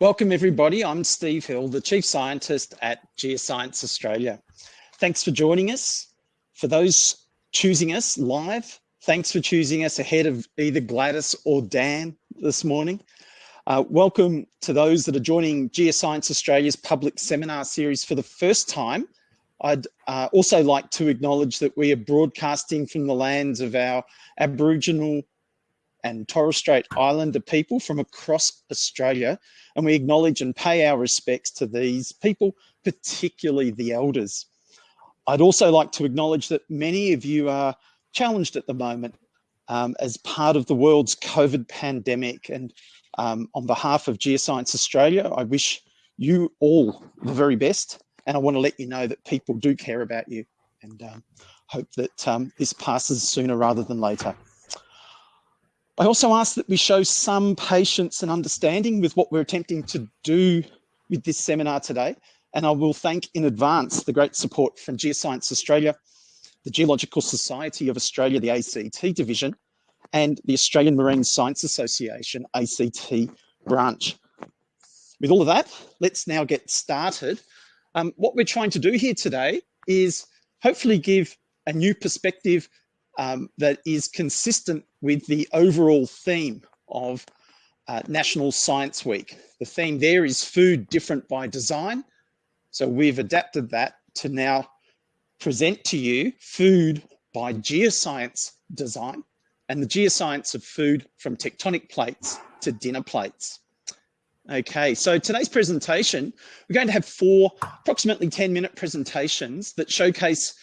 Welcome everybody, I'm Steve Hill, the Chief Scientist at Geoscience Australia. Thanks for joining us. For those choosing us live, thanks for choosing us ahead of either Gladys or Dan this morning. Uh, welcome to those that are joining Geoscience Australia's public seminar series for the first time. I'd uh, also like to acknowledge that we are broadcasting from the lands of our Aboriginal and Torres Strait Islander people from across Australia. And we acknowledge and pay our respects to these people, particularly the elders. I'd also like to acknowledge that many of you are challenged at the moment um, as part of the world's COVID pandemic. And um, on behalf of Geoscience Australia, I wish you all the very best. And I want to let you know that people do care about you and um, hope that um, this passes sooner rather than later. I also ask that we show some patience and understanding with what we're attempting to do with this seminar today. And I will thank in advance the great support from Geoscience Australia, the Geological Society of Australia, the ACT division, and the Australian Marine Science Association, ACT branch. With all of that, let's now get started. Um, what we're trying to do here today is hopefully give a new perspective um, that is consistent with the overall theme of uh, National Science Week. The theme there is food different by design. So we've adapted that to now present to you food by geoscience design and the geoscience of food from tectonic plates to dinner plates. Okay, so today's presentation, we're going to have four approximately 10 minute presentations that showcase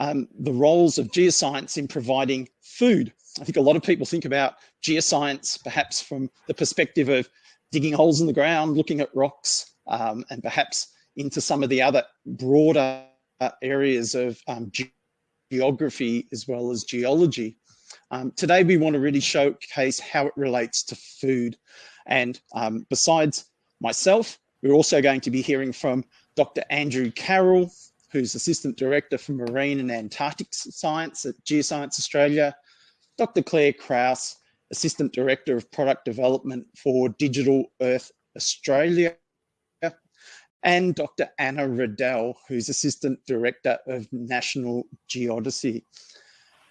um, the roles of geoscience in providing food. I think a lot of people think about geoscience perhaps from the perspective of digging holes in the ground, looking at rocks, um, and perhaps into some of the other broader areas of um, ge geography as well as geology. Um, today, we want to really showcase how it relates to food. And um, besides myself, we're also going to be hearing from Dr. Andrew Carroll, who's Assistant Director for Marine and Antarctic Science at Geoscience Australia, Dr. Claire Krause, Assistant Director of Product Development for Digital Earth Australia, and Dr. Anna Riddell, who's Assistant Director of National Geodesy.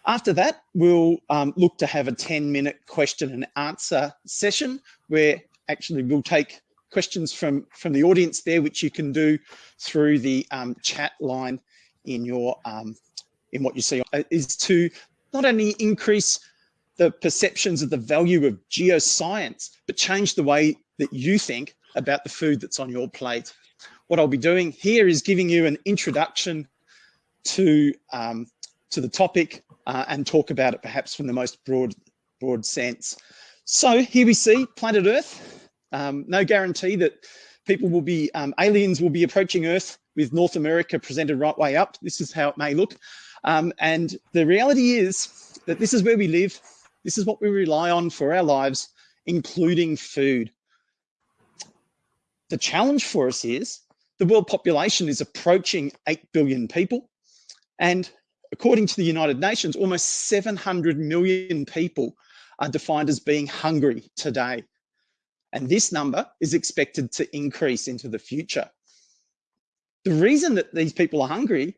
After that, we'll um, look to have a 10 minute question and answer session where actually we'll take questions from, from the audience there, which you can do through the um, chat line in your um, in what you see uh, is to not only increase the perceptions of the value of geoscience, but change the way that you think about the food that's on your plate. What I'll be doing here is giving you an introduction to um, to the topic uh, and talk about it perhaps from the most broad broad sense. So here we see planet Earth um, no guarantee that people will be, um, aliens will be approaching Earth with North America presented right way up. This is how it may look. Um, and the reality is that this is where we live. This is what we rely on for our lives, including food. The challenge for us is the world population is approaching 8 billion people. And according to the United Nations, almost 700 million people are defined as being hungry today. And this number is expected to increase into the future. The reason that these people are hungry,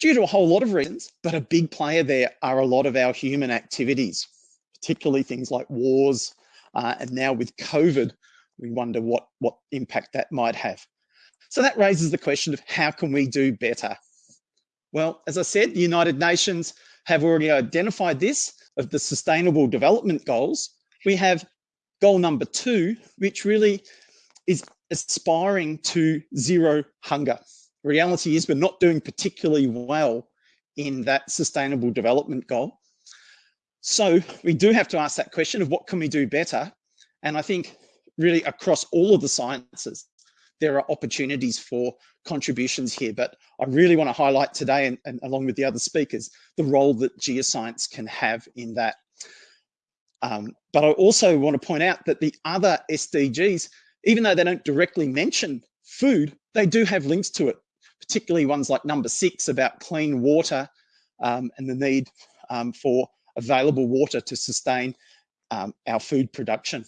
due to a whole lot of reasons, but a big player there are a lot of our human activities, particularly things like wars. Uh, and now with COVID, we wonder what, what impact that might have. So that raises the question of how can we do better? Well, as I said, the United Nations have already identified this of the Sustainable Development Goals. We have goal number two, which really is aspiring to zero hunger. Reality is we're not doing particularly well in that sustainable development goal. So we do have to ask that question of what can we do better? And I think really across all of the sciences, there are opportunities for contributions here, but I really want to highlight today and, and along with the other speakers, the role that geoscience can have in that. Um, but I also want to point out that the other SDGs, even though they don't directly mention food, they do have links to it, particularly ones like number six about clean water um, and the need um, for available water to sustain um, our food production.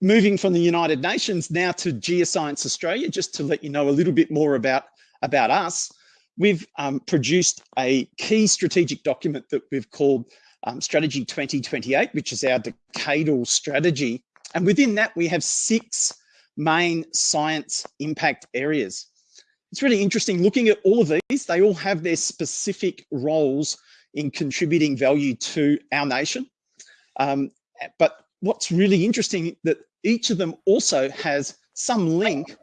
moving from the United Nations now to Geoscience Australia, just to let you know a little bit more about, about us, we've um, produced a key strategic document that we've called um, Strategy 2028, which is our decadal strategy. And within that, we have six main science impact areas. It's really interesting looking at all of these, they all have their specific roles in contributing value to our nation. Um, but what's really interesting that each of them also has some link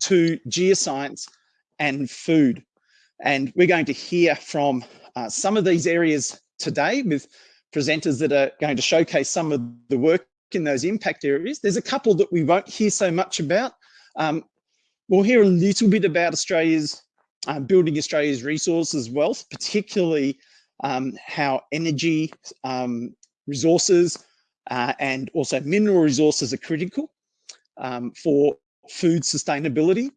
to geoscience and food. And we're going to hear from uh, some of these areas today with presenters that are going to showcase some of the work in those impact areas. There's a couple that we won't hear so much about. Um, we'll hear a little bit about Australia's uh, building Australia's resources wealth, particularly um, how energy um, resources uh, and also mineral resources are critical um, for food sustainability.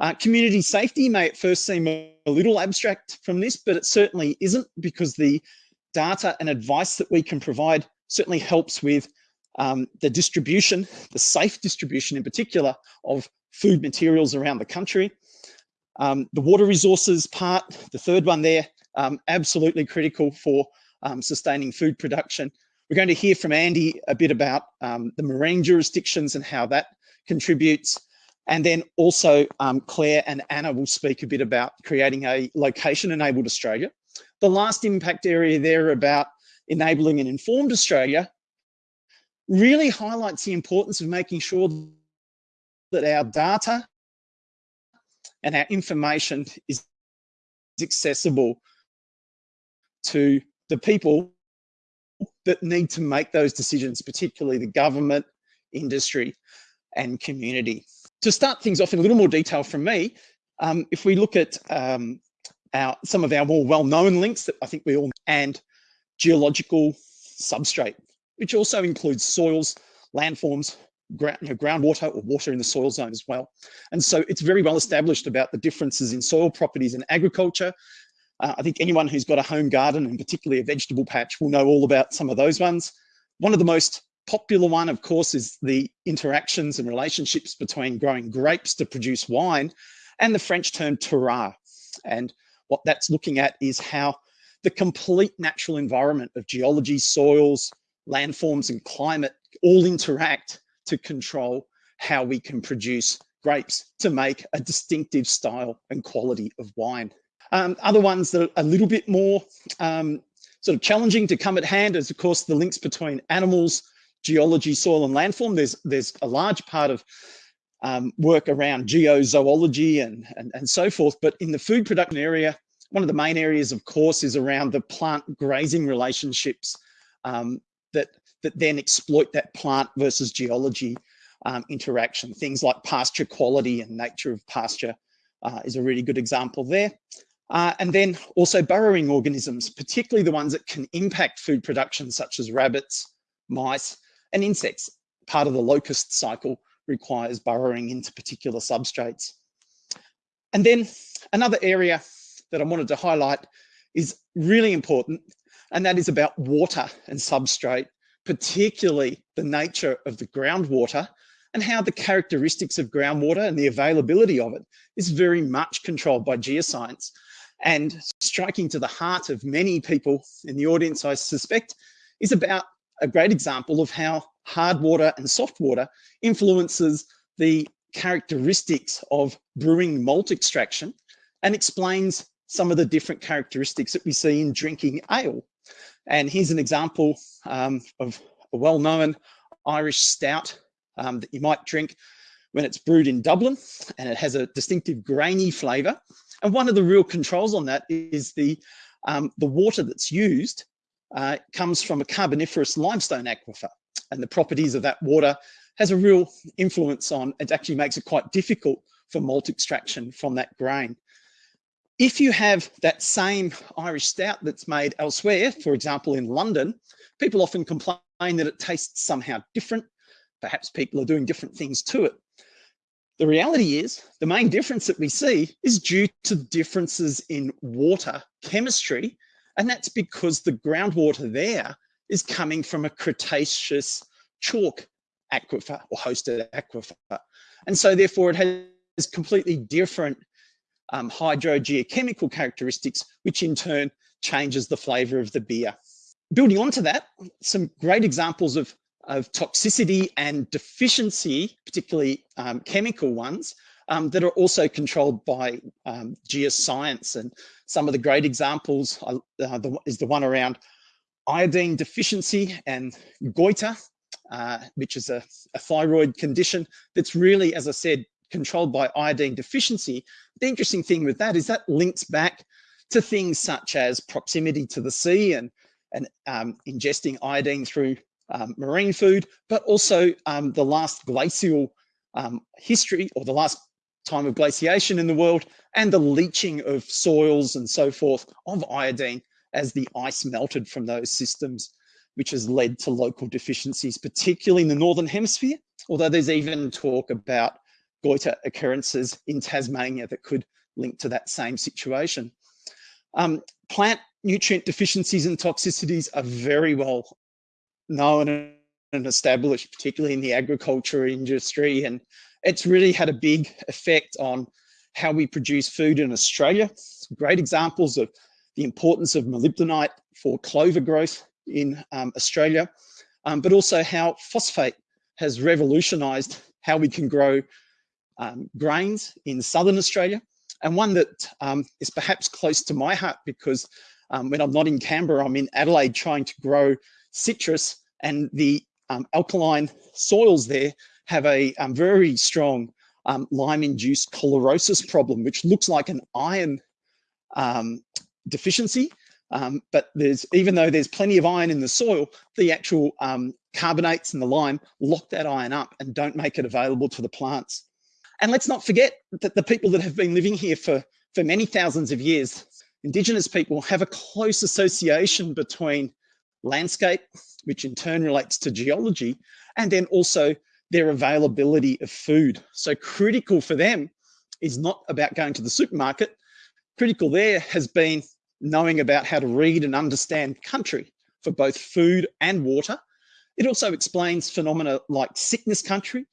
Uh, community safety may at first seem a little abstract from this, but it certainly isn't because the data and advice that we can provide certainly helps with um, the distribution, the safe distribution in particular of food materials around the country. Um, the water resources part, the third one there, um, absolutely critical for um, sustaining food production. We're going to hear from Andy a bit about um, the marine jurisdictions and how that contributes. And then also um, Claire and Anna will speak a bit about creating a location-enabled Australia. The last impact area there about enabling an informed Australia really highlights the importance of making sure that our data and our information is accessible to the people that need to make those decisions, particularly the government, industry, and community. To start things off in a little more detail from me, um, if we look at um, our, some of our more well-known links that I think we all, and geological substrate, which also includes soils, landforms, ground, you know, groundwater or water in the soil zone as well. And so it's very well established about the differences in soil properties in agriculture. Uh, I think anyone who's got a home garden and particularly a vegetable patch will know all about some of those ones. One of the most popular one, of course, is the interactions and relationships between growing grapes to produce wine and the French term terroir. And what that's looking at is how the complete natural environment of geology, soils, landforms and climate all interact to control how we can produce grapes to make a distinctive style and quality of wine. Um, other ones that are a little bit more um, sort of challenging to come at hand is of course the links between animals, geology, soil and landform. There's, there's a large part of um, work around geozoology and, and, and so forth, but in the food production area, one of the main areas of course is around the plant grazing relationships um, that, that then exploit that plant versus geology um, interaction. Things like pasture quality and nature of pasture uh, is a really good example there. Uh, and then also burrowing organisms, particularly the ones that can impact food production, such as rabbits, mice, and insects. Part of the locust cycle requires burrowing into particular substrates. And then another area that I wanted to highlight is really important and that is about water and substrate, particularly the nature of the groundwater and how the characteristics of groundwater and the availability of it is very much controlled by geoscience. And striking to the heart of many people in the audience, I suspect, is about a great example of how hard water and soft water influences the characteristics of brewing malt extraction and explains some of the different characteristics that we see in drinking ale. And here's an example um, of a well-known Irish stout um, that you might drink when it's brewed in Dublin and it has a distinctive grainy flavor. And one of the real controls on that is the, um, the water that's used uh, comes from a carboniferous limestone aquifer and the properties of that water has a real influence on, it actually makes it quite difficult for malt extraction from that grain. If you have that same Irish stout that's made elsewhere, for example, in London, people often complain that it tastes somehow different. Perhaps people are doing different things to it. The reality is the main difference that we see is due to differences in water chemistry. And that's because the groundwater there is coming from a Cretaceous chalk aquifer or hosted aquifer. And so therefore it has completely different um, hydrogeochemical characteristics, which in turn changes the flavor of the beer. Building onto that, some great examples of, of toxicity and deficiency, particularly um, chemical ones, um, that are also controlled by um, geoscience. And some of the great examples uh, is the one around iodine deficiency and goiter, uh, which is a, a, thyroid condition that's really, as I said, controlled by iodine deficiency. The interesting thing with that is that links back to things such as proximity to the sea and, and um, ingesting iodine through um, marine food, but also um, the last glacial um, history or the last time of glaciation in the world and the leaching of soils and so forth of iodine as the ice melted from those systems, which has led to local deficiencies, particularly in the Northern Hemisphere, although there's even talk about goiter occurrences in Tasmania that could link to that same situation. Um, plant nutrient deficiencies and toxicities are very well known and established, particularly in the agriculture industry. And it's really had a big effect on how we produce food in Australia. Great examples of the importance of molybdenite for clover growth in um, Australia, um, but also how phosphate has revolutionized how we can grow um, grains in Southern Australia. And one that um, is perhaps close to my heart because um, when I'm not in Canberra, I'm in Adelaide trying to grow citrus and the um, alkaline soils there have a very strong lime-induced chlorosis problem, which looks like an iron um, deficiency. Um, but there's even though there's plenty of iron in the soil, the actual um, carbonates and the lime lock that iron up and don't make it available to the plants. And let's not forget that the people that have been living here for, for many thousands of years, Indigenous people have a close association between landscape, which in turn relates to geology, and then also their availability of food. So critical for them is not about going to the supermarket, critical there has been knowing about how to read and understand country for both food and water. It also explains phenomena like sickness country,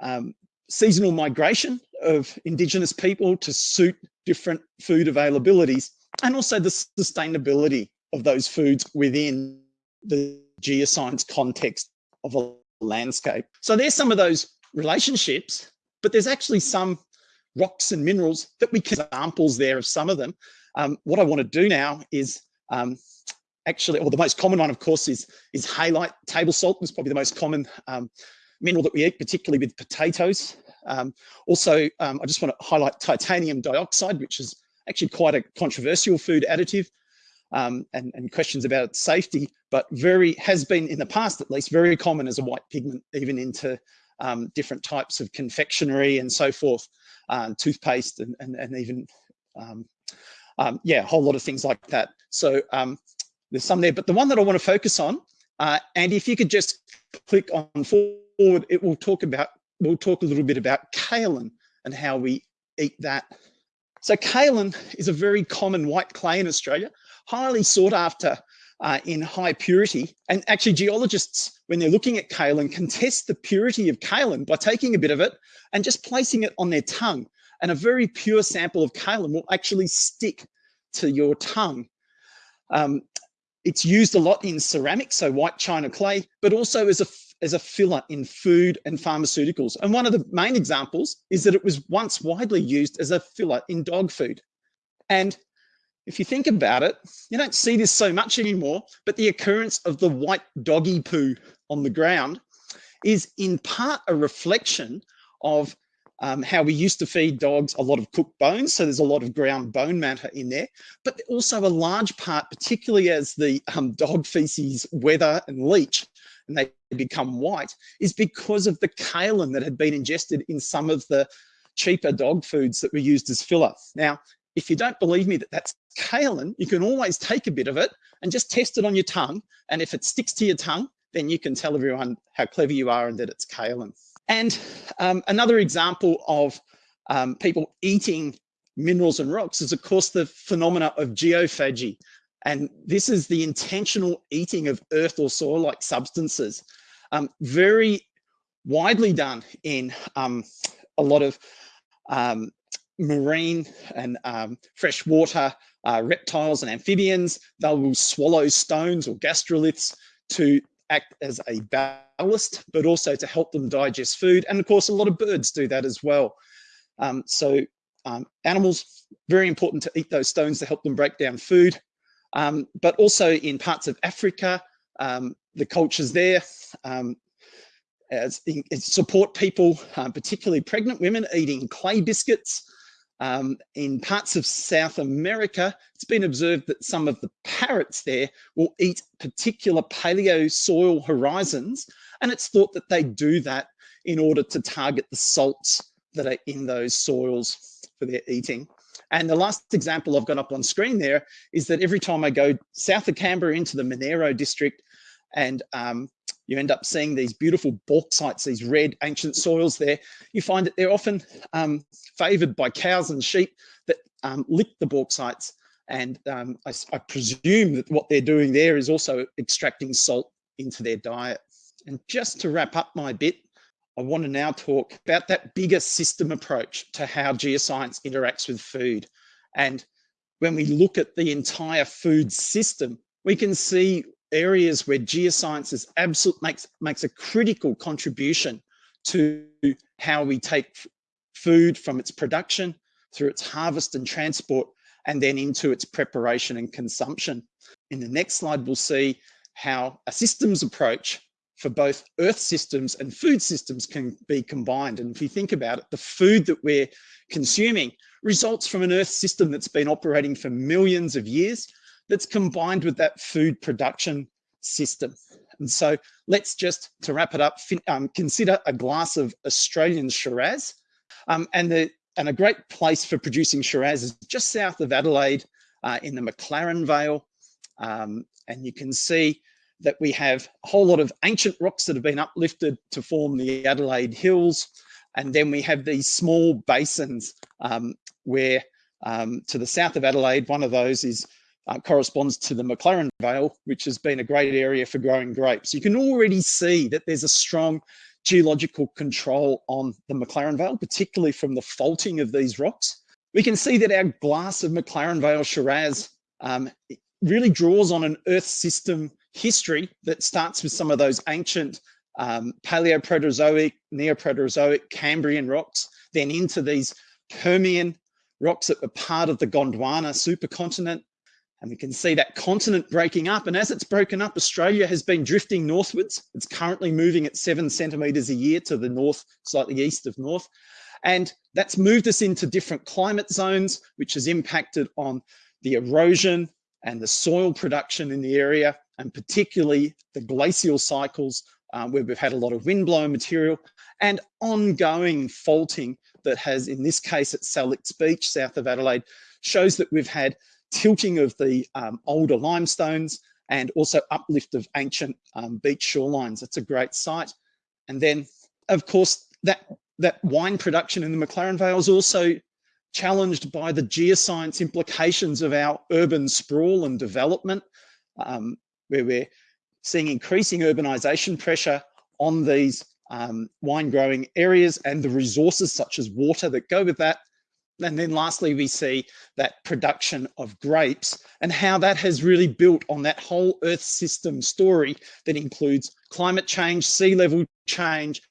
um, seasonal migration of Indigenous people to suit different food availabilities, and also the sustainability of those foods within the geoscience context of a landscape. So there's some of those relationships, but there's actually some rocks and minerals that we can examples there of some of them. Um, what I want to do now is um, actually, or the most common one, of course, is, is halite. Table salt is probably the most common um, mineral that we eat, particularly with potatoes. Um, also, um, I just want to highlight titanium dioxide, which is actually quite a controversial food additive um, and, and questions about its safety, but very has been in the past, at least, very common as a white pigment, even into different types of confectionery and so forth um, toothpaste and, and, and even, um, um, yeah, a whole lot of things like that. So um, there's some there, but the one that I want to focus on, uh, and if you could just click on forward, it will talk about, we'll talk a little bit about kaolin and how we eat that. So kaolin is a very common white clay in Australia, highly sought after uh, in high purity. And actually geologists, when they're looking at kaolin, can test the purity of kaolin by taking a bit of it and just placing it on their tongue. And a very pure sample of kaolin will actually stick to your tongue. Um, it's used a lot in ceramics, so white china clay, but also as a, as a filler in food and pharmaceuticals. And one of the main examples is that it was once widely used as a filler in dog food. And if you think about it, you don't see this so much anymore, but the occurrence of the white doggy poo on the ground is in part a reflection of um, how we used to feed dogs a lot of cooked bones. So there's a lot of ground bone matter in there, but also a large part, particularly as the um, dog feces weather and leach and they become white, is because of the kaolin that had been ingested in some of the cheaper dog foods that were used as filler. Now, if you don't believe me that that's kaolin, you can always take a bit of it and just test it on your tongue. And if it sticks to your tongue, then you can tell everyone how clever you are and that it's kaolin. And um, another example of um, people eating minerals and rocks is of course the phenomena of geophagy. And this is the intentional eating of earth or soil-like substances. Um, very widely done in um, a lot of um, marine and um, freshwater uh, reptiles and amphibians. They will swallow stones or gastroliths to act as a ballast, but also to help them digest food. And of course, a lot of birds do that as well. Um, so um, animals, very important to eat those stones to help them break down food. Um, but also in parts of Africa, um, the cultures there um, as, as support people, uh, particularly pregnant women, eating clay biscuits. Um, in parts of South America, it's been observed that some of the parrots there will eat particular paleo soil horizons, and it's thought that they do that in order to target the salts that are in those soils for their eating. And the last example I've got up on screen there is that every time I go south of Canberra into the Monaro district and um, you end up seeing these beautiful bauxites, these red ancient soils there, you find that they're often um, favoured by cows and sheep that um, lick the bauxites. And um, I, I presume that what they're doing there is also extracting salt into their diet. And just to wrap up my bit, I want to now talk about that bigger system approach to how geoscience interacts with food. And when we look at the entire food system, we can see areas where geoscience is absolute makes makes a critical contribution to how we take food from its production through its harvest and transport and then into its preparation and consumption. In the next slide, we'll see how a systems approach for both earth systems and food systems can be combined. And if you think about it, the food that we're consuming results from an earth system that's been operating for millions of years that's combined with that food production system. And so let's just, to wrap it up, um, consider a glass of Australian Shiraz. Um, and, the, and a great place for producing Shiraz is just south of Adelaide uh, in the McLaren Vale. Um, and you can see that we have a whole lot of ancient rocks that have been uplifted to form the Adelaide Hills. And then we have these small basins um, where um, to the south of Adelaide, one of those is uh, corresponds to the McLaren Vale, which has been a great area for growing grapes. You can already see that there's a strong geological control on the McLaren Vale, particularly from the faulting of these rocks. We can see that our glass of McLaren Vale Shiraz um, really draws on an earth system history that starts with some of those ancient um, Paleoproterozoic, Neoproterozoic, Cambrian rocks, then into these Permian rocks that were part of the Gondwana supercontinent. And we can see that continent breaking up. And as it's broken up, Australia has been drifting northwards. It's currently moving at seven centimetres a year to the north, slightly east of north. And that's moved us into different climate zones, which has impacted on the erosion and the soil production in the area and particularly the glacial cycles um, where we've had a lot of windblown material and ongoing faulting that has, in this case at Sellicks Beach, south of Adelaide, shows that we've had tilting of the um, older limestones and also uplift of ancient um, beach shorelines. It's a great site. And then, of course, that, that wine production in the McLaren Vale is also challenged by the geoscience implications of our urban sprawl and development. Um, where we're seeing increasing urbanisation pressure on these um, wine growing areas and the resources such as water that go with that. And then lastly, we see that production of grapes and how that has really built on that whole earth system story that includes climate change, sea level change,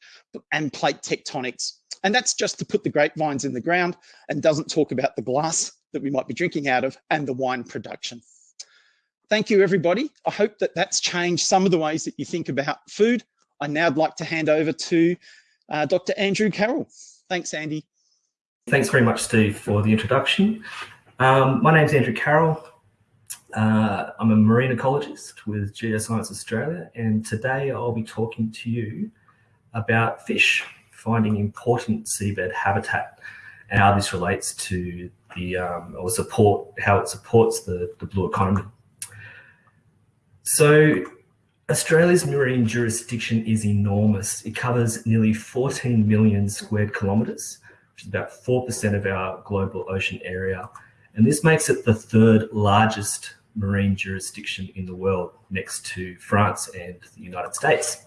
and plate tectonics. And that's just to put the grapevines in the ground and doesn't talk about the glass that we might be drinking out of and the wine production. Thank you, everybody. I hope that that's changed some of the ways that you think about food. I now would like to hand over to uh, Dr. Andrew Carroll. Thanks, Andy. Thanks very much, Steve, for the introduction. Um, my name's Andrew Carroll. Uh, I'm a marine ecologist with Geoscience Australia, and today I'll be talking to you about fish, finding important seabed habitat, and how this relates to the um, or support how it supports the, the blue economy. So Australia's marine jurisdiction is enormous. It covers nearly 14 million square kilometres, about 4% of our global ocean area. And this makes it the third largest marine jurisdiction in the world, next to France and the United States.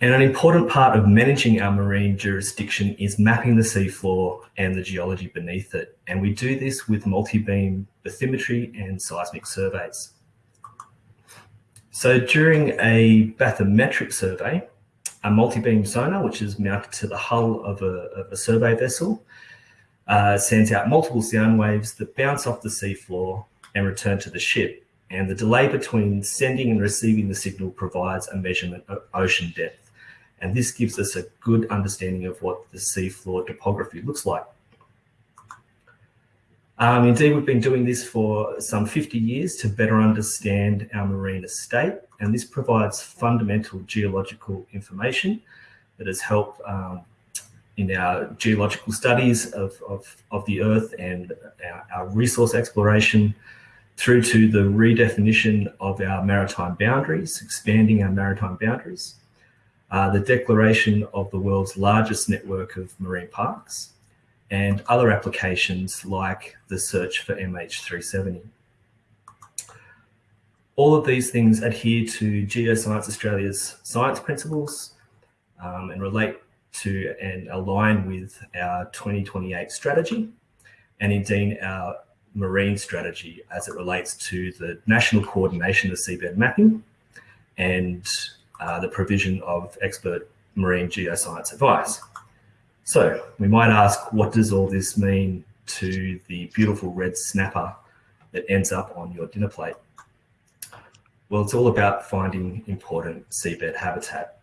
And an important part of managing our marine jurisdiction is mapping the seafloor and the geology beneath it. And we do this with multi-beam bathymetry and seismic surveys. So during a bathymetric survey, a multi-beam sonar, which is mounted to the hull of a, of a survey vessel, uh, sends out multiple sound waves that bounce off the seafloor and return to the ship. And the delay between sending and receiving the signal provides a measurement of ocean depth. And this gives us a good understanding of what the seafloor topography looks like. Um, indeed, we've been doing this for some 50 years to better understand our marine estate, and this provides fundamental geological information that has helped um, in our geological studies of, of, of the Earth and our, our, resource exploration through to the redefinition of our maritime boundaries, expanding our maritime boundaries, uh, the declaration of the world's largest network of marine parks, and other applications like the search for MH370. All of these things adhere to Geoscience Australia's science principles um, and relate to and align with our 2028 strategy and indeed our marine strategy as it relates to the national coordination of seabed mapping and uh, the provision of expert marine geoscience advice. So we might ask, what does all this mean to the beautiful red snapper that ends up on your dinner plate? Well, it's all about finding important seabed habitat.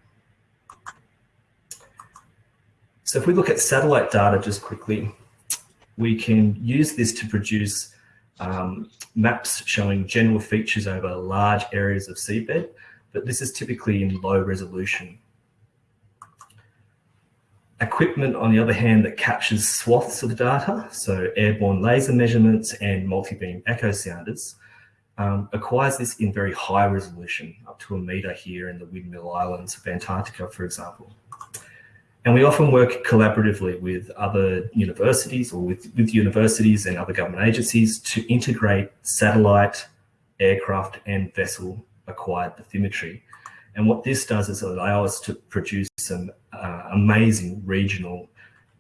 So if we look at satellite data just quickly, we can use this to produce um, maps showing general features over large areas of seabed but this is typically in low resolution. Equipment, on the other hand, that captures swaths of data, so airborne laser measurements and multi-beam echo sounders, um, acquires this in very high resolution, up to a meter here in the Windmill Islands of Antarctica, for example. And we often work collaboratively with other universities or with, with universities and other government agencies to integrate satellite, aircraft and vessel acquired bathymetry. And what this does is allow us to produce some uh, amazing regional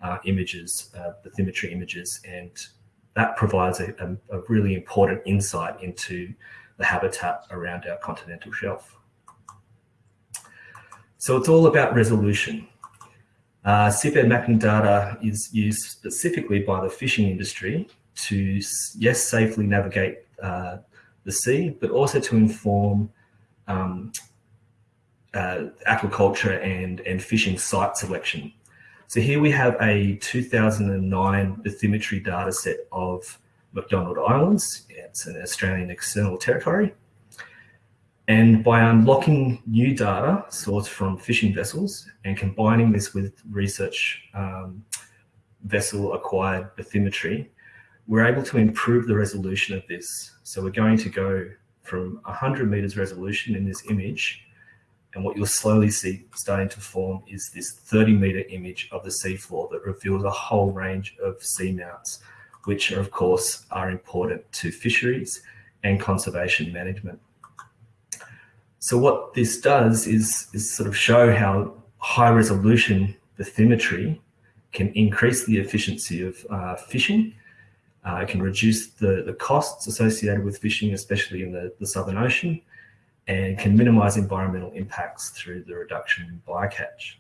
uh, images, uh, bathymetry images, and that provides a, a, a, really important insight into the habitat around our continental shelf. So it's all about resolution. Uh, mapping data is used specifically by the fishing industry to, yes, safely navigate uh, the sea, but also to inform um, uh, aquaculture and, and fishing site selection. So here we have a 2009 bathymetry data set of McDonald Islands. It's an Australian external territory. And by unlocking new data sourced from fishing vessels and combining this with research um, vessel acquired bathymetry, we're able to improve the resolution of this. So we're going to go from 100 meters resolution in this image. And what you'll slowly see starting to form is this 30 meter image of the seafloor that reveals a whole range of seamounts, which are, of course are important to fisheries and conservation management. So what this does is, is sort of show how high resolution bathymetry can increase the efficiency of uh, fishing uh, it can reduce the, the costs associated with fishing, especially in the, the Southern Ocean, and can minimize environmental impacts through the reduction in bycatch.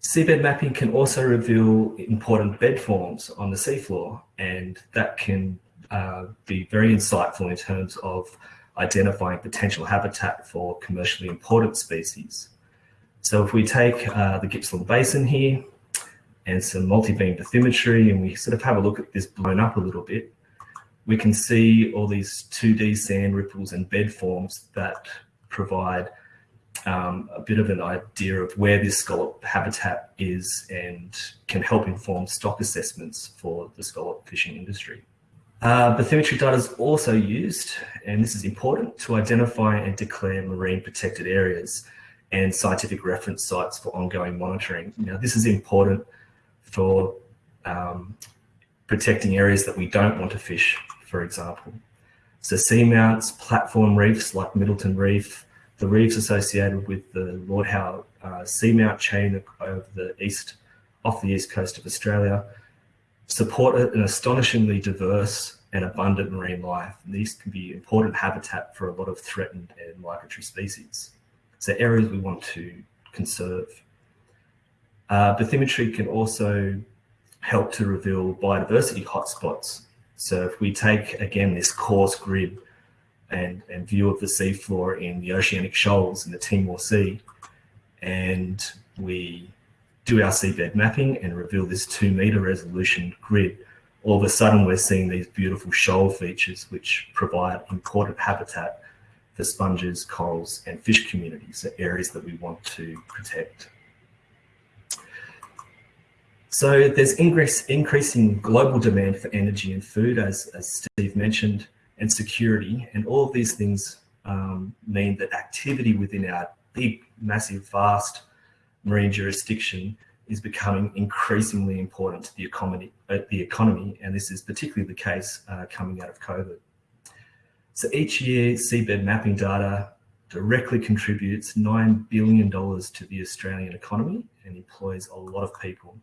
Seabed mapping can also reveal important bed forms on the seafloor, and that can uh, be very insightful in terms of identifying potential habitat for commercially important species. So if we take uh, the Gippsland Basin here, and some multi-beam bathymetry and we sort of have a look at this blown up a little bit, we can see all these 2D sand ripples and bed forms that provide um, a bit of an idea of where this scallop habitat is and can help inform stock assessments for the scallop fishing industry. Uh, bathymetry data is also used, and this is important, to identify and declare marine protected areas and scientific reference sites for ongoing monitoring. Now, this is important for um, protecting areas that we don't want to fish, for example. So seamounts, platform reefs like Middleton Reef, the reefs associated with the Lord Howe uh, seamount chain over the east, off the east coast of Australia, support an astonishingly diverse and abundant marine life. And these can be important habitat for a lot of threatened and migratory species. So areas we want to conserve. Uh, bathymetry can also help to reveal biodiversity hotspots. So if we take, again, this coarse grid and, and view of the seafloor in the oceanic shoals in the Timor Sea, and we do our seabed mapping and reveal this two meter resolution grid, all of a sudden we're seeing these beautiful shoal features which provide important habitat for sponges, corals, and fish communities, areas that we want to protect. So there's increasing global demand for energy and food, as, as Steve mentioned, and security. And all of these things um, mean that activity within our big, massive, vast marine jurisdiction is becoming increasingly important to the economy, uh, the economy, and this is particularly the case uh, coming out of COVID. So each year, seabed mapping data directly contributes $9 billion to the Australian economy and employs a lot of people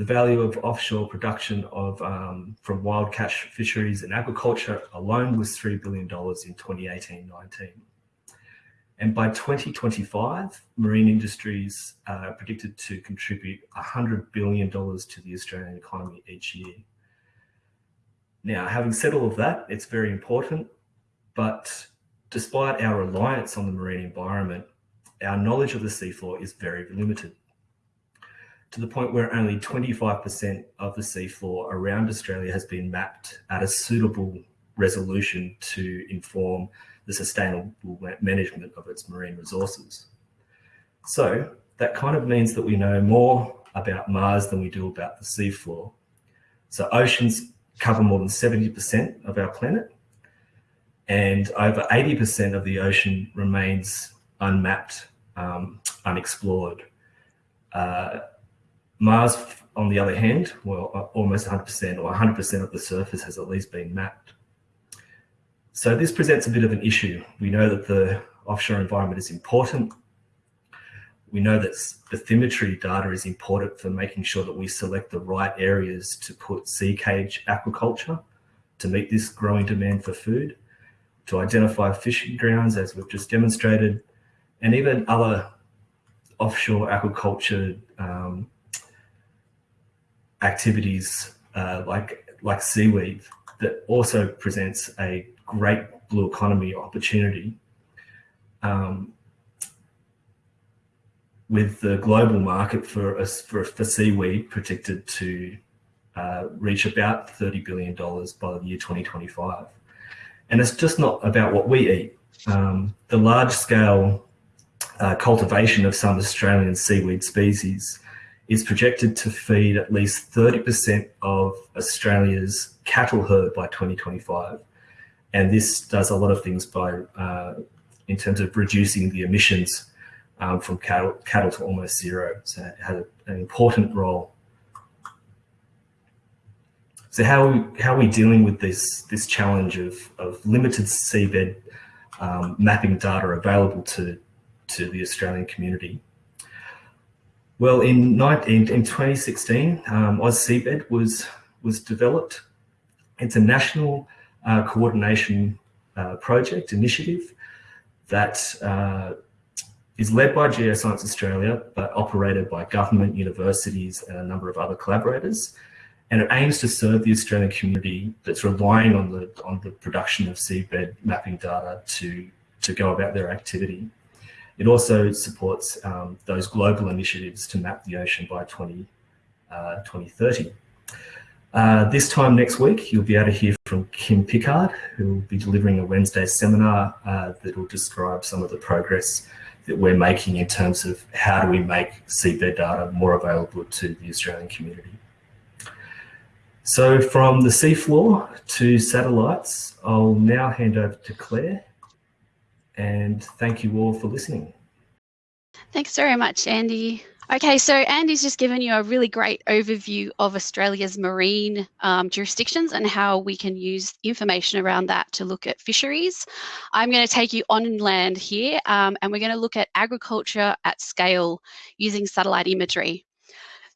the value of offshore production of um, from wild catch fisheries and aquaculture alone was $3 billion in 2018-19. And by 2025, marine industries are predicted to contribute $100 billion to the Australian economy each year. Now, having said all of that, it's very important, but despite our reliance on the marine environment, our knowledge of the seafloor is very limited to the point where only 25% of the seafloor around Australia has been mapped at a suitable resolution to inform the sustainable management of its marine resources. So that kind of means that we know more about Mars than we do about the seafloor. So oceans cover more than 70% of our planet and over 80% of the ocean remains unmapped, um, unexplored. Uh, Mars, on the other hand, well, uh, almost 100% or 100% of the surface has at least been mapped. So this presents a bit of an issue. We know that the offshore environment is important. We know that bathymetry data is important for making sure that we select the right areas to put sea cage aquaculture to meet this growing demand for food, to identify fishing grounds, as we've just demonstrated, and even other offshore aquaculture um, activities uh, like like seaweed that also presents a great blue economy opportunity um, with the global market for for, for seaweed predicted to uh, reach about $30 billion by the year 2025. And it's just not about what we eat. Um, the large scale uh, cultivation of some Australian seaweed species is projected to feed at least 30% of Australia's cattle herd by 2025. And this does a lot of things by, uh, in terms of reducing the emissions um, from cattle, cattle to almost zero. So it has an important role. So how are we, how are we dealing with this, this challenge of, of limited seabed um, mapping data available to, to the Australian community? Well, in, in, in 2016, um, AusSeabed was, was developed. It's a national uh, coordination uh, project initiative that uh, is led by Geoscience Australia, but operated by government, universities, and a number of other collaborators. And it aims to serve the Australian community that's relying on the, on the production of seabed mapping data to, to go about their activity. It also supports um, those global initiatives to map the ocean by 20, uh, 2030. Uh, this time next week, you'll be able to hear from Kim Picard, who will be delivering a Wednesday seminar uh, that will describe some of the progress that we're making in terms of how do we make seabed data more available to the Australian community. So from the seafloor to satellites, I'll now hand over to Claire and thank you all for listening. Thanks very much, Andy. Okay, so Andy's just given you a really great overview of Australia's marine um, jurisdictions and how we can use information around that to look at fisheries. I'm going to take you on land here um, and we're going to look at agriculture at scale using satellite imagery.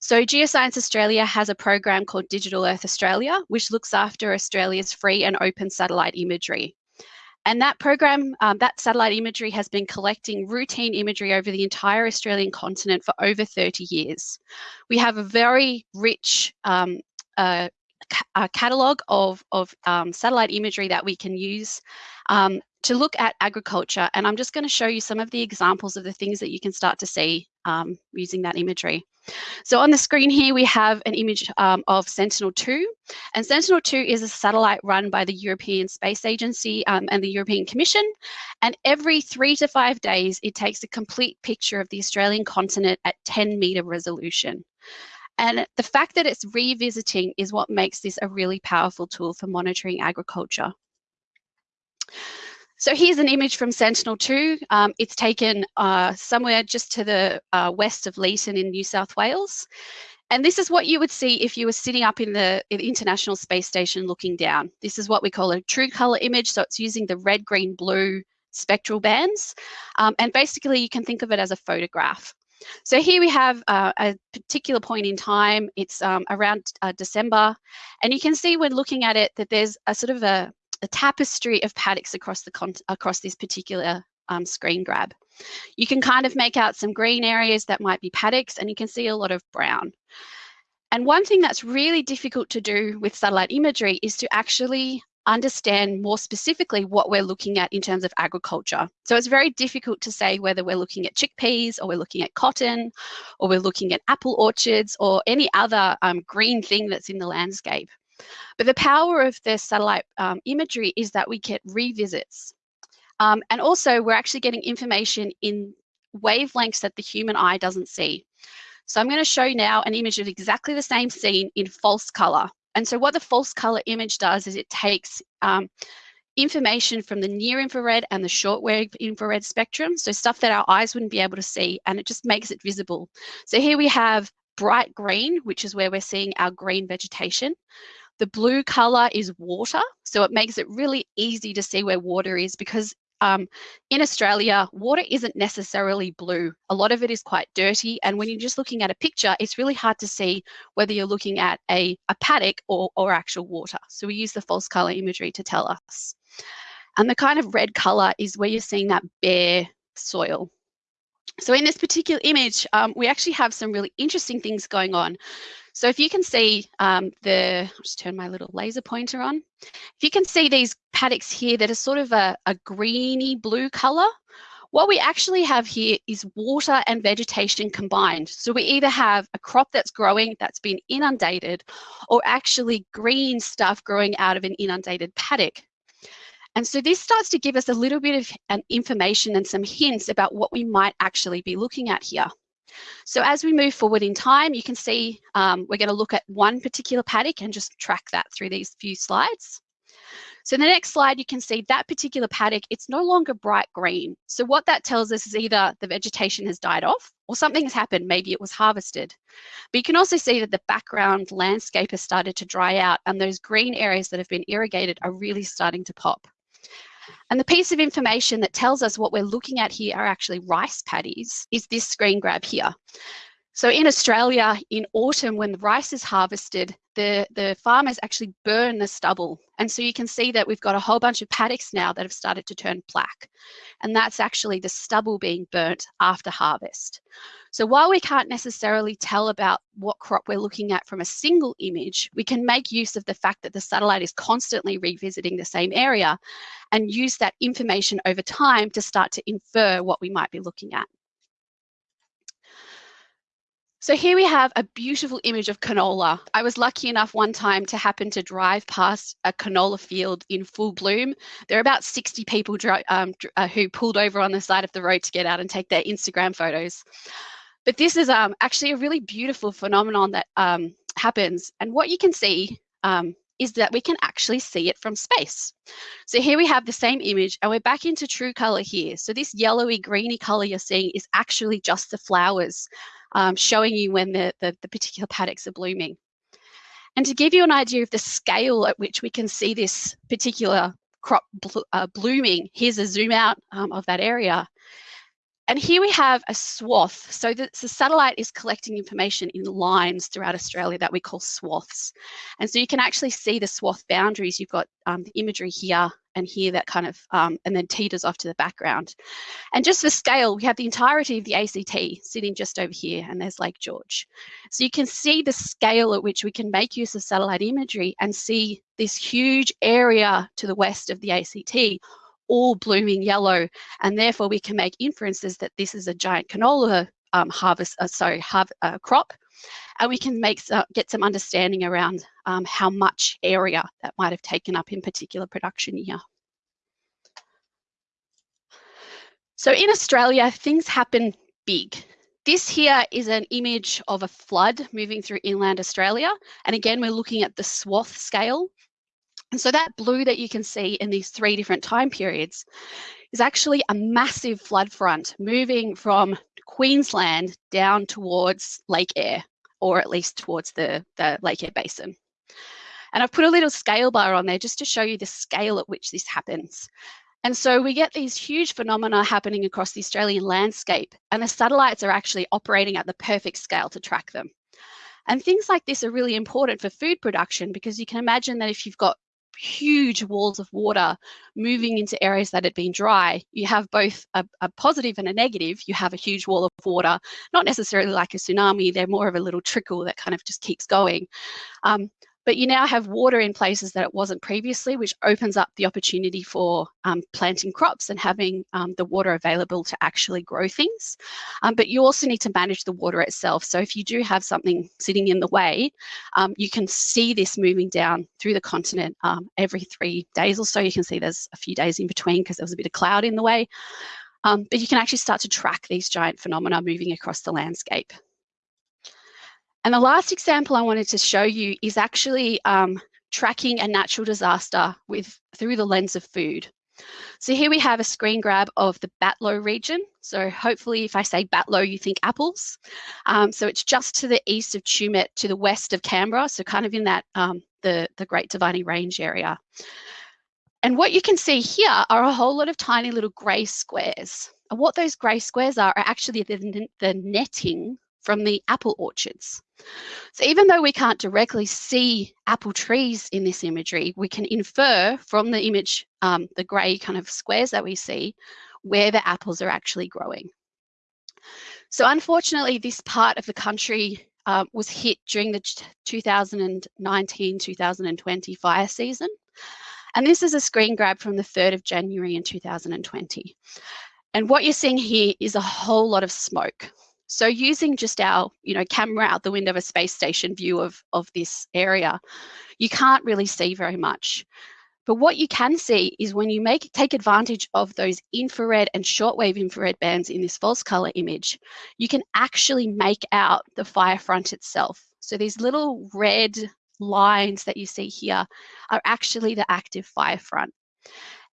So Geoscience Australia has a program called Digital Earth Australia, which looks after Australia's free and open satellite imagery. And that program, um, that satellite imagery has been collecting routine imagery over the entire Australian continent for over 30 years. We have a very rich um, uh, ca catalogue of, of um, satellite imagery that we can use um, to look at agriculture. And I'm just going to show you some of the examples of the things that you can start to see um, using that imagery. So on the screen here, we have an image um, of Sentinel-2. And Sentinel-2 is a satellite run by the European Space Agency um, and the European Commission. And every three to five days, it takes a complete picture of the Australian continent at 10 meter resolution. And the fact that it's revisiting is what makes this a really powerful tool for monitoring agriculture. So here's an image from Sentinel-2. Um, it's taken uh, somewhere just to the uh, west of Leeton in New South Wales. And this is what you would see if you were sitting up in the, in the, International Space Station looking down. This is what we call a true color image. So it's using the red, green, blue spectral bands. Um, and basically you can think of it as a photograph. So here we have uh, a particular point in time. It's um, around uh, December. And you can see when looking at it that there's a sort of a, the tapestry of paddocks across the across this particular um, screen grab. You can kind of make out some green areas that might be paddocks and you can see a lot of brown. And one thing that's really difficult to do with satellite imagery is to actually understand more specifically what we're looking at in terms of agriculture. So it's very difficult to say whether we're looking at chickpeas or we're looking at cotton or we're looking at apple orchards or any other um, green thing that's in the landscape. But the power of the satellite um, imagery is that we get revisits. Um, and also we're actually getting information in wavelengths that the human eye doesn't see. So I'm going to show you now an image of exactly the same scene in false color. And so what the false color image does is it takes um, information from the near infrared and the shortwave infrared spectrum, so stuff that our eyes wouldn't be able to see, and it just makes it visible. So here we have bright green, which is where we're seeing our green vegetation. The blue color is water, so it makes it really easy to see where water is because um, in Australia, water isn't necessarily blue. A lot of it is quite dirty. And when you're just looking at a picture, it's really hard to see whether you're looking at a, a paddock or, or actual water. So we use the false color imagery to tell us. And the kind of red color is where you're seeing that bare soil. So in this particular image, um, we actually have some really interesting things going on. So if you can see um, the, I'll just turn my little laser pointer on. If you can see these paddocks here that are sort of a, a greeny blue color, what we actually have here is water and vegetation combined. So we either have a crop that's growing that's been inundated or actually green stuff growing out of an inundated paddock. And so this starts to give us a little bit of information and some hints about what we might actually be looking at here. So as we move forward in time, you can see um, we're going to look at one particular paddock and just track that through these few slides. So the next slide, you can see that particular paddock, it's no longer bright green. So what that tells us is either the vegetation has died off or something has happened, maybe it was harvested. But you can also see that the background landscape has started to dry out and those green areas that have been irrigated are really starting to pop. And the piece of information that tells us what we're looking at here are actually rice paddies is this screen grab here. So in Australia, in autumn, when the rice is harvested, the, the farmers actually burn the stubble. And so you can see that we've got a whole bunch of paddocks now that have started to turn black. And that's actually the stubble being burnt after harvest. So while we can't necessarily tell about what crop we're looking at from a single image, we can make use of the fact that the satellite is constantly revisiting the same area and use that information over time to start to infer what we might be looking at. So here we have a beautiful image of canola. I was lucky enough one time to happen to drive past a canola field in full bloom. There are about 60 people um, uh, who pulled over on the side of the road to get out and take their Instagram photos. But this is um, actually a really beautiful phenomenon that um, happens. And what you can see um, is that we can actually see it from space. So here we have the same image and we're back into true color here. So this yellowy greeny color you're seeing is actually just the flowers um, showing you when the, the, the particular paddocks are blooming. And to give you an idea of the scale at which we can see this particular crop blo uh, blooming, here's a zoom out um, of that area. And here we have a swath. So the, the, satellite is collecting information in lines throughout Australia that we call swaths. And so you can actually see the swath boundaries. You've got um, the imagery here and here that kind of, um, and then teeters off to the background. And just for scale, we have the entirety of the ACT sitting just over here, and there's Lake George. So you can see the scale at which we can make use of satellite imagery and see this huge area to the west of the ACT all blooming yellow, and therefore we can make inferences that this is a giant canola um, harvest, uh, sorry, uh, crop, and we can make uh, get some understanding around um, how much area that might have taken up in particular production year. So in Australia, things happen big. This here is an image of a flood moving through inland Australia. And again, we're looking at the swath scale. And so that blue that you can see in these three different time periods is actually a massive flood front moving from Queensland down towards Lake Eyre, or at least towards the, the Lake Eyre Basin. And I've put a little scale bar on there just to show you the scale at which this happens. And so we get these huge phenomena happening across the Australian landscape, and the satellites are actually operating at the perfect scale to track them. And things like this are really important for food production because you can imagine that if you've got huge walls of water moving into areas that had been dry, you have both a, a, positive and a negative. You have a huge wall of water, not necessarily like a tsunami, they're more of a little trickle that kind of just keeps going. Um, but you now have water in places that it wasn't previously, which opens up the opportunity for um, planting crops and having um, the water available to actually grow things. Um, but you also need to manage the water itself. So if you do have something sitting in the way, um, you can see this moving down through the continent um, every three days or so. You can see there's a few days in between because there was a bit of cloud in the way. Um, but you can actually start to track these giant phenomena moving across the landscape. And the last example I wanted to show you is actually um, tracking a natural disaster with through the lens of food. So here we have a screen grab of the Batlow region. So hopefully if I say Batlow, you think apples. Um, so it's just to the east of Tumut, to the west of Canberra, so kind of in that um, the, the Great Dividing Range area. And what you can see here are a whole lot of tiny little grey squares. And what those grey squares are, are actually the, the netting from the apple orchards. So even though we can't directly see apple trees in this imagery, we can infer from the image, um, the grey kind of squares that we see, where the apples are actually growing. So unfortunately, this part of the country uh, was hit during the 2019-2020 fire season. And this is a screen grab from the 3rd of January in 2020. And what you're seeing here is a whole lot of smoke. So using just our, you know, camera out the window of a space station view of, of this area, you can't really see very much. But what you can see is when you make take advantage of those infrared and shortwave infrared bands in this false color image, you can actually make out the fire front itself. So these little red lines that you see here are actually the active fire front.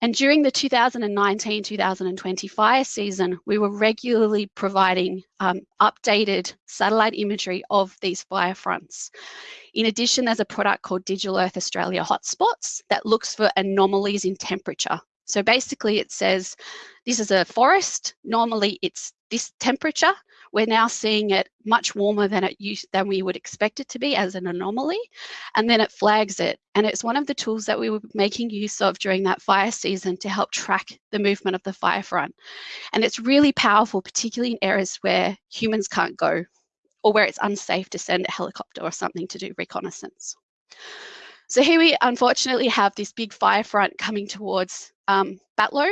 And during the 2019-2020 fire season, we were regularly providing um, updated satellite imagery of these fire fronts. In addition, there's a product called Digital Earth Australia Hotspots that looks for anomalies in temperature. So basically it says, this is a forest, normally it's this temperature, we're now seeing it much warmer than it used, than we would expect it to be as an anomaly, and then it flags it. And it's one of the tools that we were making use of during that fire season to help track the movement of the fire front. And it's really powerful, particularly in areas where humans can't go or where it's unsafe to send a helicopter or something to do reconnaissance. So here we unfortunately have this big fire front coming towards um, Batlow.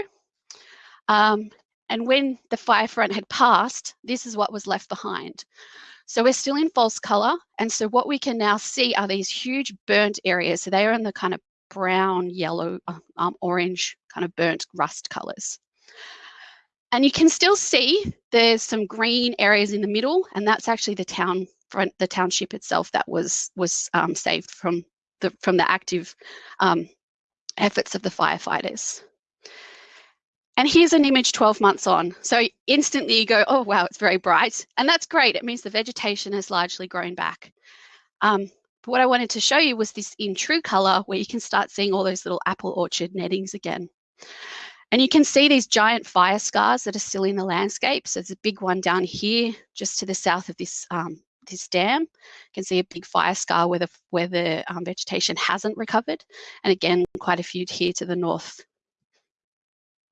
Um, and when the fire front had passed, this is what was left behind. So we're still in false color. And so what we can now see are these huge burnt areas. So they are in the kind of brown, yellow, uh, um, orange, kind of burnt rust colors. And you can still see there's some green areas in the middle, and that's actually the town front, the township itself that was was um, saved from the from the active um, efforts of the firefighters. And here's an image 12 months on. So instantly you go, oh, wow, it's very bright. And that's great. It means the vegetation has largely grown back. Um, but what I wanted to show you was this in true color where you can start seeing all those little apple orchard nettings again. And you can see these giant fire scars that are still in the landscape. So there's a big one down here, just to the south of this um, this dam. You can see a big fire scar where the, where the um, vegetation hasn't recovered. And again, quite a few here to the north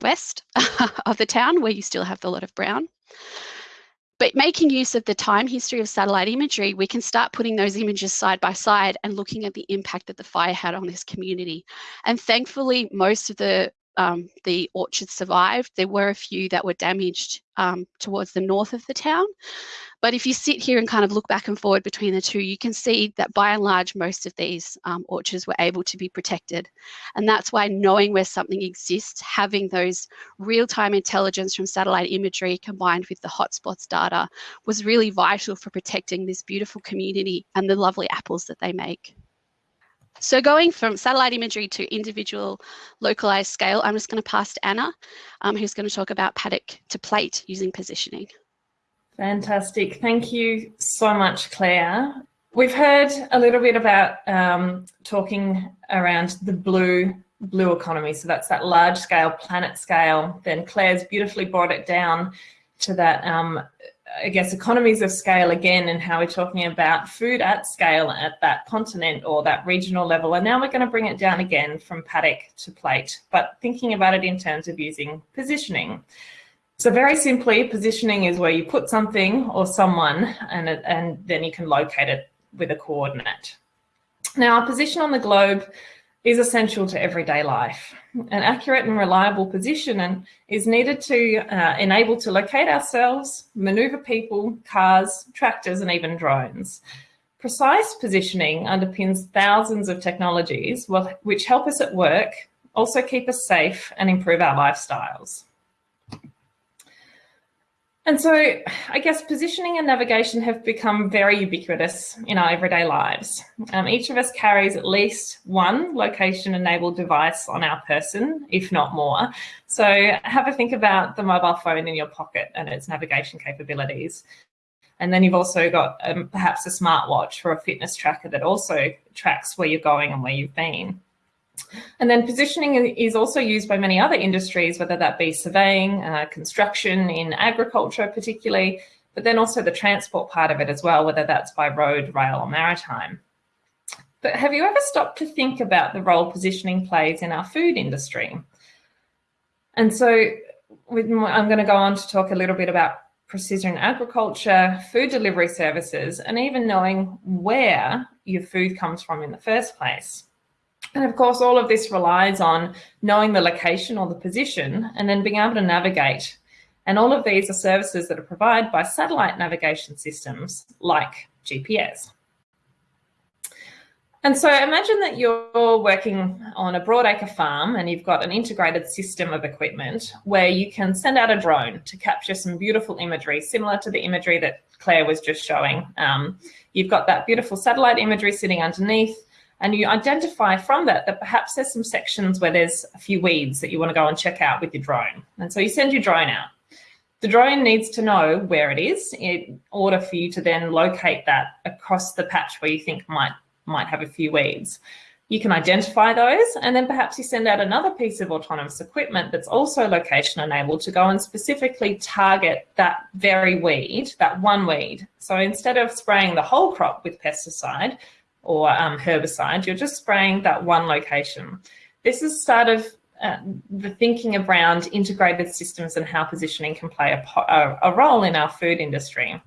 west of the town where you still have the lot of brown. But making use of the time history of satellite imagery, we can start putting those images side by side and looking at the impact that the fire had on this community. And thankfully, most of the um, the orchards survived. There were a few that were damaged um, towards the north of the town. But if you sit here and kind of look back and forward between the two, you can see that by and large, most of these um, orchards were able to be protected. And that's why knowing where something exists, having those real-time intelligence from satellite imagery combined with the hotspots data was really vital for protecting this beautiful community and the lovely apples that they make. So going from satellite imagery to individual localized scale, I'm just going to pass to Anna, um, who's going to talk about paddock to plate using positioning. Fantastic. Thank you so much, Claire. We've heard a little bit about um, talking around the blue blue economy. So that's that large scale, planet scale. Then Claire's beautifully brought it down to that um, I guess, economies of scale again and how we're talking about food at scale at that continent or that regional level. And now we're going to bring it down again from paddock to plate, but thinking about it in terms of using positioning. So very simply, positioning is where you put something or someone and, and then you can locate it with a coordinate. Now, our position on the globe is essential to everyday life. An accurate and reliable position and is needed to uh, enable to locate ourselves, maneuver people, cars, tractors, and even drones. Precise positioning underpins thousands of technologies which help us at work, also keep us safe and improve our lifestyles. And so I guess positioning and navigation have become very ubiquitous in our everyday lives. Um, each of us carries at least one location enabled device on our person, if not more. So have a think about the mobile phone in your pocket and its navigation capabilities. And then you've also got um, perhaps a smartwatch or a fitness tracker that also tracks where you're going and where you've been. And then positioning is also used by many other industries, whether that be surveying, uh, construction, in agriculture particularly, but then also the transport part of it as well, whether that's by road, rail or maritime. But have you ever stopped to think about the role positioning plays in our food industry? And so I'm going to go on to talk a little bit about precision agriculture, food delivery services, and even knowing where your food comes from in the first place. And of course, all of this relies on knowing the location or the position and then being able to navigate. And all of these are services that are provided by satellite navigation systems like GPS. And so imagine that you're working on a broadacre farm and you've got an integrated system of equipment where you can send out a drone to capture some beautiful imagery, similar to the imagery that Claire was just showing. Um, you've got that beautiful satellite imagery sitting underneath and you identify from that that perhaps there's some sections where there's a few weeds that you want to go and check out with your drone. And so you send your drone out. The drone needs to know where it is in order for you to then locate that across the patch where you think might, might have a few weeds. You can identify those and then perhaps you send out another piece of autonomous equipment that's also location enabled to go and specifically target that very weed, that one weed. So instead of spraying the whole crop with pesticide, or um, herbicide, you're just spraying that one location. This is sort of uh, the thinking around integrated systems and how positioning can play a, a, role in our food industry.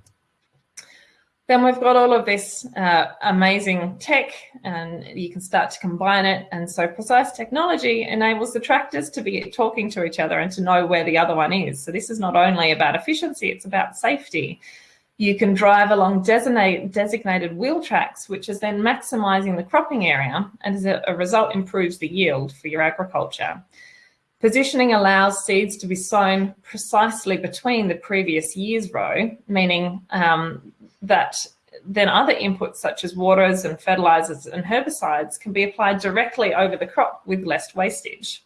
Then we've got all of this uh, amazing tech and you can start to combine it. And so precise technology enables the tractors to be talking to each other and to know where the other one is. So this is not only about efficiency, it's about safety. You can drive along designate, designated wheel tracks, which is then maximizing the cropping area and as a, result improves the yield for your agriculture. Positioning allows seeds to be sown precisely between the previous year's row, meaning um, that then other inputs such as waters and fertilizers and herbicides can be applied directly over the crop with less wastage.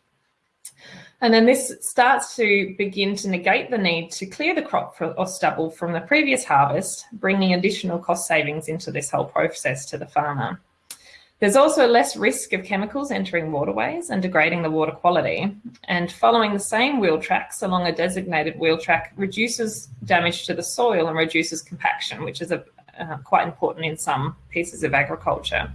And then this starts to begin to negate the need to clear the crop or stubble from the previous harvest, bringing additional cost savings into this whole process to the farmer. There's also less risk of chemicals entering waterways and degrading the water quality. And following the same wheel tracks along a designated wheel track reduces damage to the soil and reduces compaction, which is a, uh, quite important in some pieces of agriculture.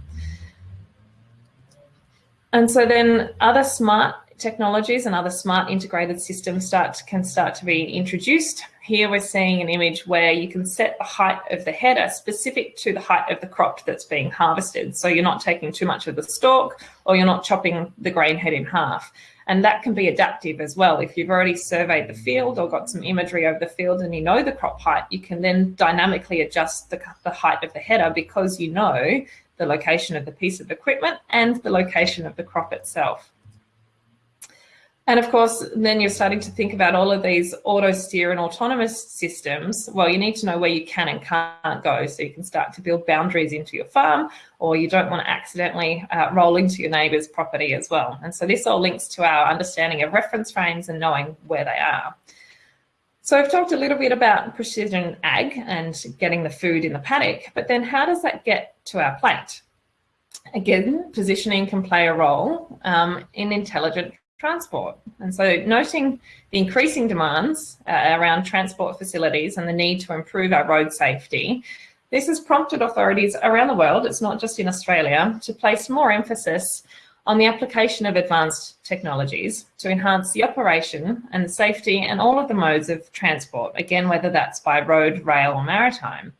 And so then other smart technologies and other smart integrated systems start to, can start to be introduced. Here we're seeing an image where you can set the height of the header specific to the height of the crop that's being harvested. So you're not taking too much of the stalk or you're not chopping the grain head in half. And that can be adaptive as well. If you've already surveyed the field or got some imagery over the field and you know the crop height, you can then dynamically adjust the, the height of the header because you know the location of the piece of equipment and the location of the crop itself. And of course, then you're starting to think about all of these auto steer and autonomous systems. Well, you need to know where you can and can't go so you can start to build boundaries into your farm or you don't want to accidentally uh, roll into your neighbour's property as well. And so this all links to our understanding of reference frames and knowing where they are. So I've talked a little bit about precision ag and getting the food in the paddock, but then how does that get to our plate? Again, positioning can play a role um, in intelligent transport. And so noting the increasing demands uh, around transport facilities and the need to improve our road safety, this has prompted authorities around the world, it's not just in Australia, to place more emphasis on the application of advanced technologies to enhance the operation and the safety and all of the modes of transport, again, whether that's by road, rail or maritime.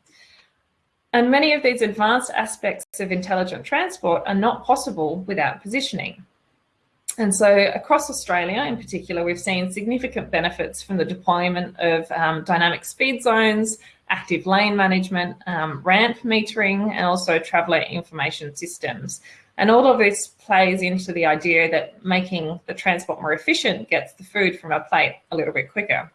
And many of these advanced aspects of intelligent transport are not possible without positioning. And so across Australia in particular, we've seen significant benefits from the deployment of um, dynamic speed zones, active lane management, um, ramp metering, and also traveller information systems. And all of this plays into the idea that making the transport more efficient gets the food from our plate a little bit quicker.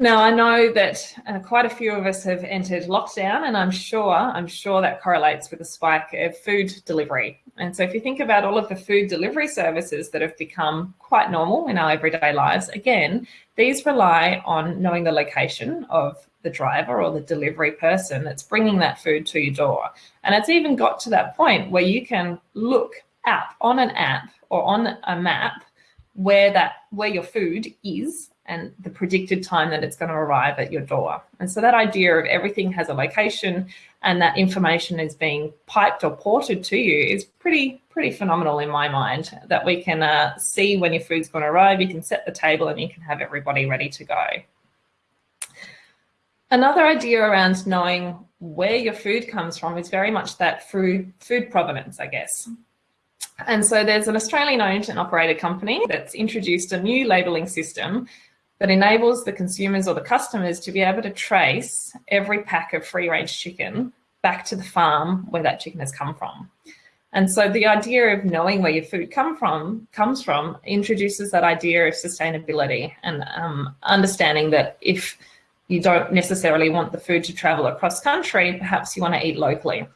Now I know that uh, quite a few of us have entered lockdown, and I'm sure I'm sure that correlates with a spike of food delivery. And so if you think about all of the food delivery services that have become quite normal in our everyday lives, again, these rely on knowing the location of the driver or the delivery person that's bringing that food to your door. And it's even got to that point where you can look up on an app or on a map where that where your food is and the predicted time that it's going to arrive at your door. And so that idea of everything has a location and that information is being piped or ported to you is pretty, pretty phenomenal in my mind that we can uh, see when your food's going to arrive, you can set the table and you can have everybody ready to go. Another idea around knowing where your food comes from is very much that food, food provenance, I guess. And so there's an Australian owned and operated company that's introduced a new labelling system that enables the consumers or the customers to be able to trace every pack of free range chicken back to the farm where that chicken has come from. And so the idea of knowing where your food come from comes from introduces that idea of sustainability and um, understanding that if you don't necessarily want the food to travel across country, perhaps you want to eat locally.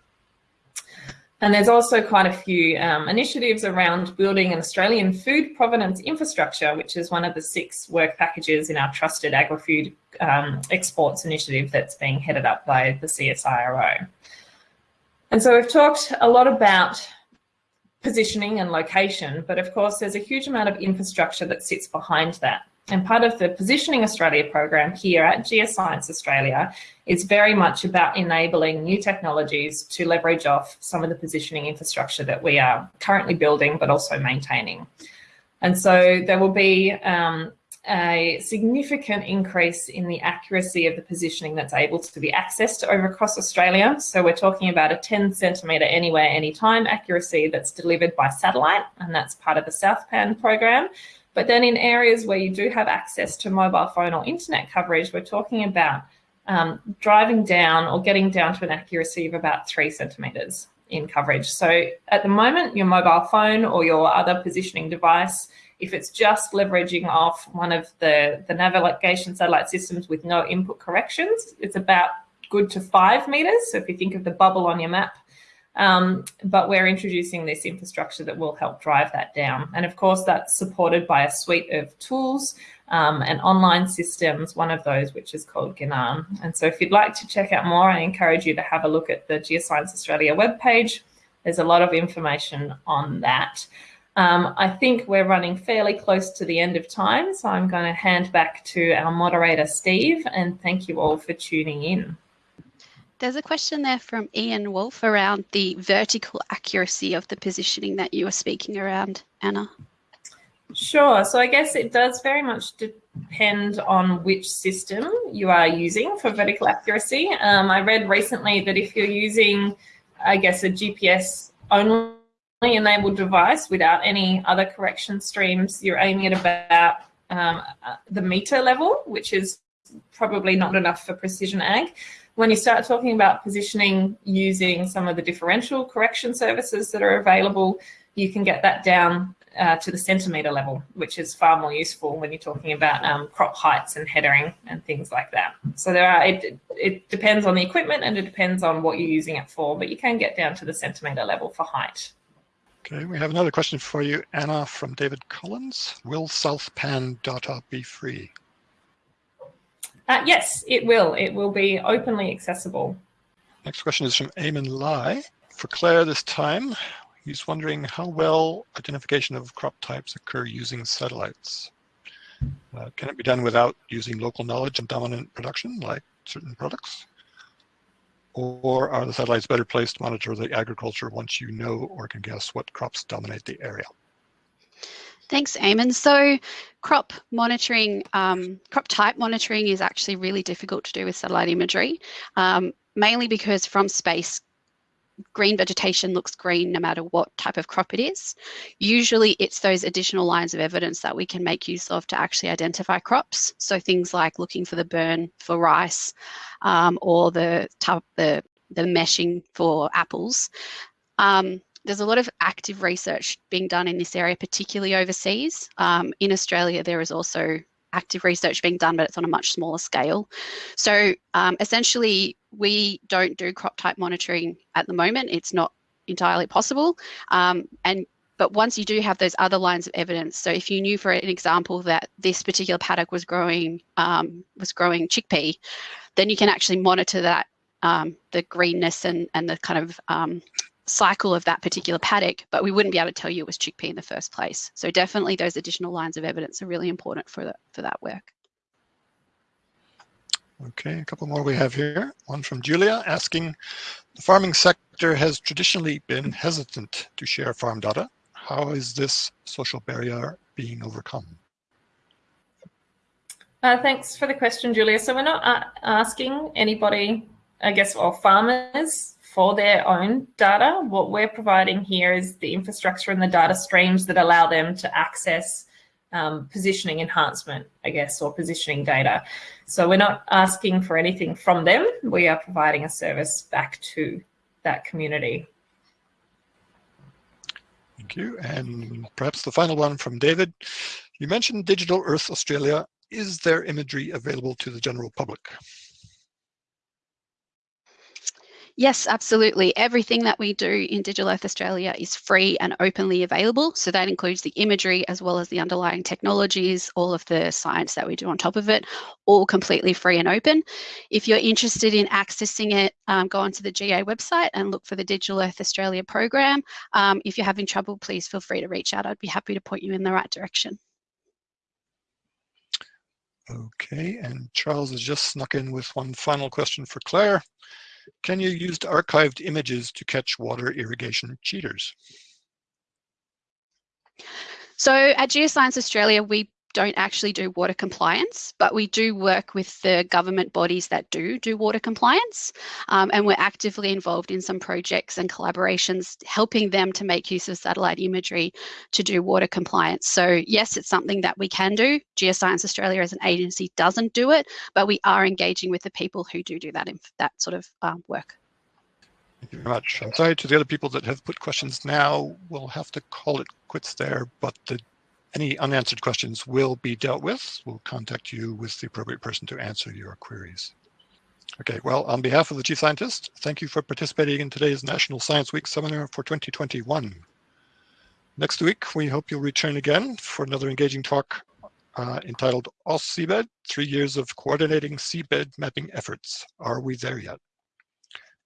And there's also quite a few um, initiatives around building an Australian food provenance infrastructure, which is one of the six work packages in our trusted agri-food um, exports initiative that's being headed up by the CSIRO. And so we've talked a lot about positioning and location, but of course there's a huge amount of infrastructure that sits behind that. And part of the Positioning Australia program here at Geoscience Australia is very much about enabling new technologies to leverage off some of the positioning infrastructure that we are currently building, but also maintaining. And so there will be um, a significant increase in the accuracy of the positioning that's able to be accessed over across Australia. So we're talking about a 10 centimetre anywhere, anytime accuracy that's delivered by satellite, and that's part of the SouthPAN program. But then in areas where you do have access to mobile phone or internet coverage, we're talking about um, driving down or getting down to an accuracy of about three centimeters in coverage. So at the moment, your mobile phone or your other positioning device, if it's just leveraging off one of the, the navigation satellite systems with no input corrections, it's about good to five meters. So if you think of the bubble on your map, Um, but we're introducing this infrastructure that will help drive that down. And of course, that's supported by a suite of tools um, and online systems, one of those which is called Ginan. And so if you'd like to check out more, I encourage you to have a look at the Geoscience Australia webpage. There's a lot of information on that. Um, I think we're running fairly close to the end of time, so I'm going to hand back to our moderator, Steve, and thank you all for tuning in. There's a question there from Ian Wolf around the vertical accuracy of the positioning that you were speaking around, Anna. Sure. So I guess it does very much depend on which system you are using for vertical accuracy. Um, I read recently that if you're using, I guess, a GPS only enabled device without any other correction streams, you're aiming at about um, uh, the meter level, which is probably not enough for precision ag. When you start talking about positioning using some of the differential correction services that are available, you can get that down uh, to the centimetre level, which is far more useful when you're talking about um, crop heights and headering and things like that. So there are, it, it depends on the equipment and it depends on what you're using it for, but you can get down to the centimetre level for height. Okay, we have another question for you, Anna, from David Collins. Will SouthPAN data be free? Uh, yes, it will. It will be openly accessible. Next question is from Eamon Lai. For Claire this time, he's wondering how well identification of crop types occur using satellites. Uh, can it be done without using local knowledge and dominant production like certain products? Or are the satellites better placed to monitor the agriculture once you know or can guess what crops dominate the area? Thanks, Eamon. So crop monitoring, um, crop type monitoring is actually really difficult to do with satellite imagery, um, mainly because from space, green vegetation looks green no matter what type of crop it is. Usually it's those additional lines of evidence that we can make use of to actually identify crops. So things like looking for the burn for rice um, or the, the, the meshing for apples. Um, there's a lot of active research being done in this area, particularly overseas. Um, in Australia, there is also active research being done, but it's on a much smaller scale. So um, essentially, we don't do crop type monitoring at the moment. It's not entirely possible. Um, and but once you do have those other lines of evidence, so if you knew, for an example, that this particular paddock was growing um, was growing chickpea, then you can actually monitor that um, the greenness and and the kind of um, cycle of that particular paddock, but we wouldn't be able to tell you it was chickpea in the first place. So definitely those additional lines of evidence are really important for, the, for that work. Okay, a couple more we have here. One from Julia asking, the farming sector has traditionally been hesitant to share farm data. How is this social barrier being overcome? Uh, thanks for the question, Julia. So we're not uh, asking anybody, I guess, or farmers for their own data. What we're providing here is the infrastructure and the data streams that allow them to access um, positioning enhancement, I guess, or positioning data. So we're not asking for anything from them. We are providing a service back to that community. Thank you. And perhaps the final one from David. You mentioned Digital Earth Australia. Is there imagery available to the general public? Yes, absolutely. Everything that we do in Digital Earth Australia is free and openly available. So that includes the imagery as well as the underlying technologies, all of the science that we do on top of it, all completely free and open. If you're interested in accessing it, um, go onto the GA website and look for the Digital Earth Australia program. Um, if you're having trouble, please feel free to reach out. I'd be happy to point you in the right direction. Okay, and Charles has just snuck in with one final question for Claire. Can you use archived images to catch water irrigation cheaters? So at Geoscience Australia, we don't actually do water compliance, but we do work with the government bodies that do do water compliance. Um, and we're actively involved in some projects and collaborations, helping them to make use of satellite imagery to do water compliance. So yes, it's something that we can do. Geoscience Australia as an agency doesn't do it, but we are engaging with the people who do do that, in that sort of um, work. Thank you very much. I'm sorry to the other people that have put questions now. We'll have to call it quits there, but the any unanswered questions will be dealt with. We'll contact you with the appropriate person to answer your queries. Okay, well, on behalf of the Chief Scientist, thank you for participating in today's National Science Week seminar for 2021. Next week, we hope you'll return again for another engaging talk uh, entitled AusSeabed, Three Years of Coordinating Seabed Mapping Efforts. Are we there yet?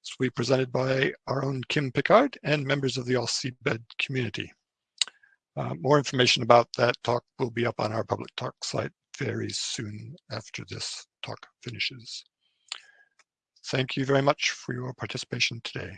This will be presented by our own Kim Picard and members of the AusSeabed community. Uh, more information about that talk will be up on our public talk site very soon after this talk finishes. Thank you very much for your participation today.